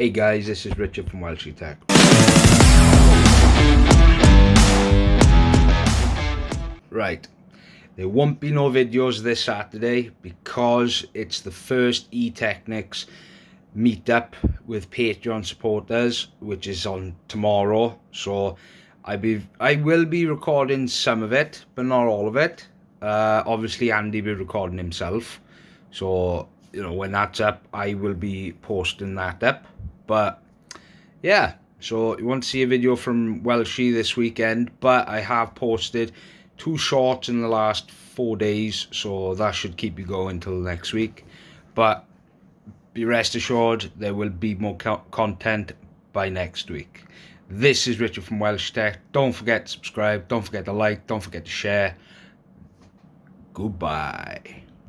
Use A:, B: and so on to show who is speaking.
A: Hey guys, this is Richard from Welshie Tech. Right, there won't be no videos this Saturday because it's the first E-Technics meetup with Patreon supporters, which is on tomorrow. So I be I will be recording some of it, but not all of it. Uh, obviously, Andy will be recording himself. So you know when that's up, I will be posting that up. But yeah, so you want to see a video from Welshie this weekend, but I have posted two shorts in the last four days, so that should keep you going until next week. But be rest assured, there will be more co content by next week. This is Richard from Welsh Tech. Don't forget to subscribe, don't forget to like, don't forget to share. Goodbye.